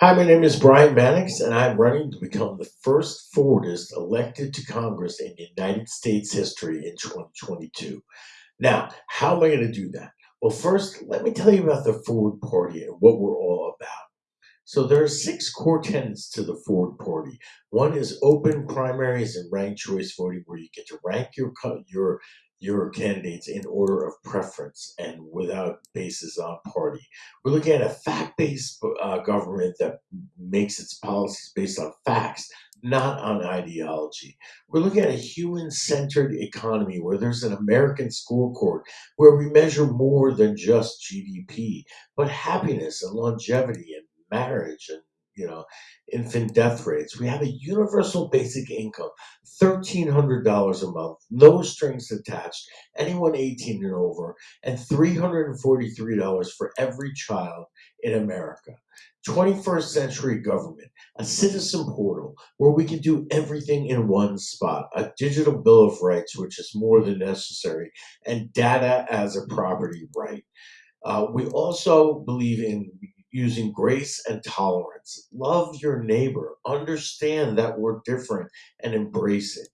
Hi, my name is Brian Mannix, and I'm running to become the first Forwardist elected to Congress in United States history in 2022. Now, how am I going to do that? Well, first, let me tell you about the Forward Party and what we're all about. So there are six core tenets to the Forward Party. One is open primaries and ranked choice voting, where you get to rank your your your candidates in order of preference and without basis on party. We're looking at a fact-based uh, government that makes its policies based on facts, not on ideology. We're looking at a human-centered economy where there's an American scorecard where we measure more than just GDP, but happiness and longevity and marriage and you know, infant death rates. We have a universal basic income, $1,300 a month, no strings attached, anyone 18 and over, and $343 for every child in America. 21st century government, a citizen portal where we can do everything in one spot, a digital bill of rights, which is more than necessary, and data as a property right. Uh, we also believe in using grace and tolerance. Love your neighbor, understand that we're different, and embrace it.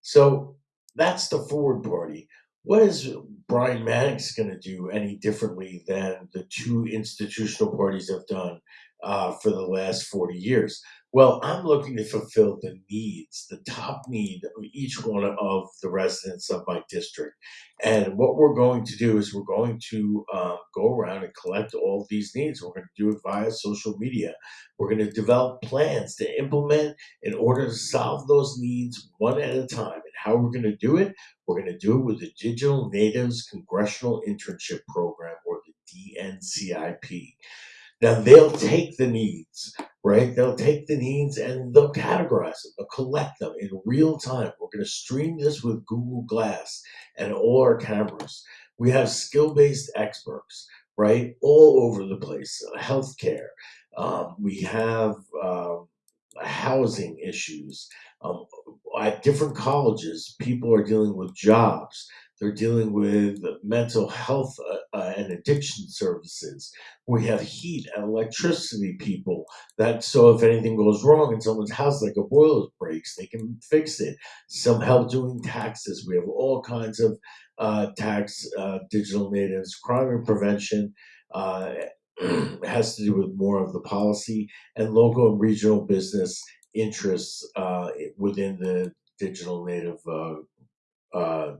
So that's the forward Party. What is Brian Mannix going to do any differently than the two institutional parties have done uh, for the last 40 years? Well, I'm looking to fulfill the needs, the top need of each one of the residents of my district. And what we're going to do is we're going to um, go around and collect all these needs. We're going to do it via social media. We're going to develop plans to implement in order to solve those needs one at a time. And how we're going to do it? We're going to do it with the Digital Natives Congressional Internship Program or the DNCIP. Now they'll take the needs, right? They'll take the needs and they'll categorize them, they'll collect them in real time. We're going to stream this with Google Glass and all our cameras. We have skill-based experts, right, all over the place. Healthcare. Um, we have um, housing issues. Um, at different colleges, people are dealing with jobs. They're dealing with mental health uh, uh, and addiction services. We have heat and electricity people that so if anything goes wrong in someone's house, like a boiler breaks, they can fix it. Some help doing taxes. We have all kinds of uh, tax uh, digital natives, crime and prevention. Uh, has to do with more of the policy and local and regional business interests uh, within the digital native uh,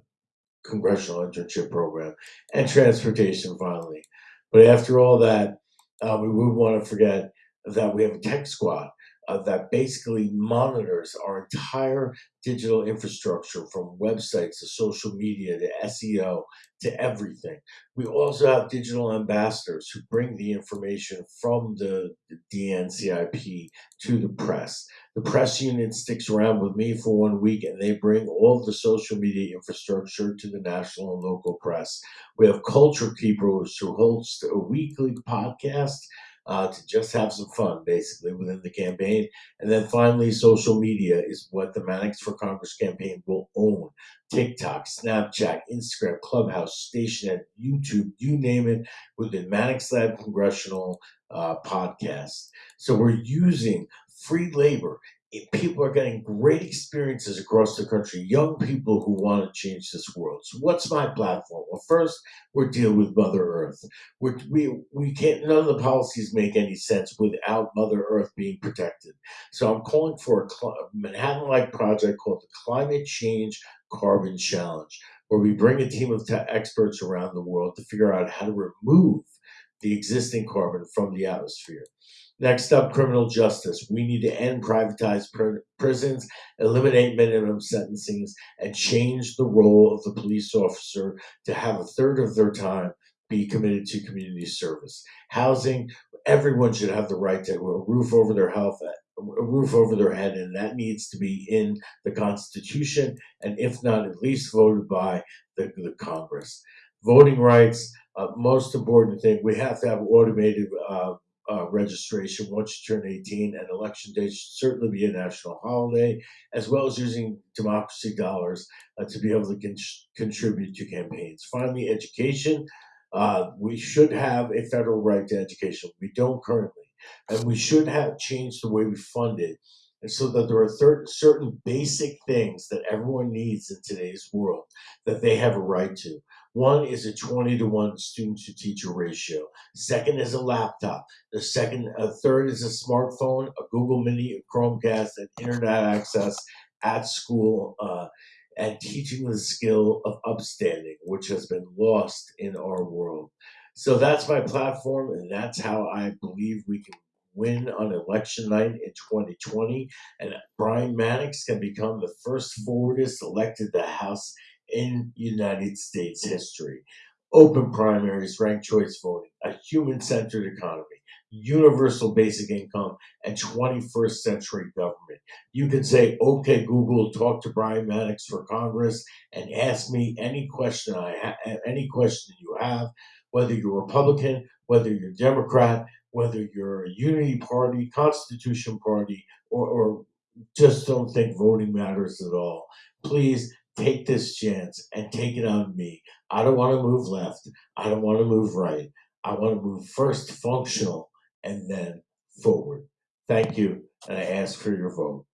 congressional internship program and transportation finally. But after all that, uh, we would want to forget that we have a tech squad uh, that basically monitors our entire digital infrastructure from websites to social media to SEO to everything. We also have digital ambassadors who bring the information from the, DNCIP to the press. The press unit sticks around with me for one week and they bring all the social media infrastructure to the national and local press. We have culture keepers who host a weekly podcast uh, to just have some fun, basically, within the campaign. And then finally, social media is what the Mannix for Congress campaign will own. TikTok, Snapchat, Instagram, Clubhouse, Stationhead, YouTube, you name it, within Mannix Lab Congressional uh, podcast. So we're using free labor people are getting great experiences across the country, young people who want to change this world. So what's my platform? Well, first, we're dealing with Mother Earth. We're, we we can't. None of the policies make any sense without Mother Earth being protected. So I'm calling for a Manhattan-like project called the Climate Change Carbon Challenge, where we bring a team of experts around the world to figure out how to remove the existing carbon from the atmosphere. Next up, criminal justice. We need to end privatized pr- prisons, eliminate minimum sentencings, and change the role of the police officer to have a third of their time be committed to community service. Housing, everyone should have the right to a roof over their health, a roof over their head, and that needs to be in the Constitution, and if not, at least voted by the, the Congress. Voting rights, uh, most important thing, we have to have automated uh, uh, registration once you turn 18, and election day should certainly be a national holiday, as well as using democracy dollars uh, to be able to con- contribute to campaigns. Finally, education. Uh, we should have a federal right to education. We don't currently. and we should have changed the way we fund it, and so that there are certain basic things that everyone needs in today's world that they have a right to. One is a 20 to 1 student to teacher ratio. Second is a laptop. The second, uh, third is a smartphone, a Google Mini, a Chromecast, and internet access at school, uh, and teaching the skill of upstanding, which has been lost in our world. So that's my platform, and that's how I believe we can win on election night in 2020. And Brian Mannix can become the first forwardist elected to the House in United States history. Open primaries, ranked choice voting, a human centered economy, universal basic income, and 21st century government. You can say, okay, Google, talk to Brian Mannix for Congress and ask me any question I ha- any question you have, whether you're Republican, whether you're Democrat, whether you're a unity party, constitution party, or, or just don't think voting matters at all. Please take this chance and take it on me. I don't want to move left. I don't want to move right. I want to move first functional and then forward. Thank you, and I ask for your vote.